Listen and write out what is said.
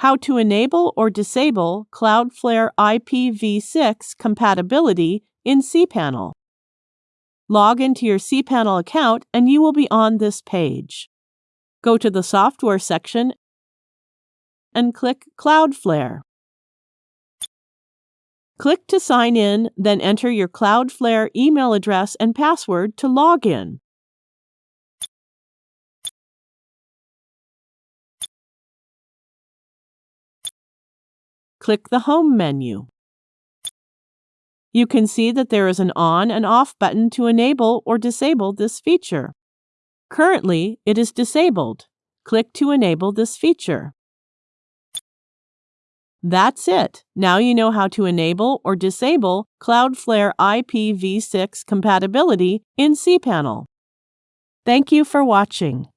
How to enable or disable Cloudflare IPv6 compatibility in cPanel. Log into your cPanel account and you will be on this page. Go to the Software section and click Cloudflare. Click to sign in, then enter your Cloudflare email address and password to log in. Click the Home menu. You can see that there is an on and off button to enable or disable this feature. Currently, it is disabled. Click to enable this feature. That's it. Now you know how to enable or disable Cloudflare IPv6 compatibility in cPanel. Thank you for watching.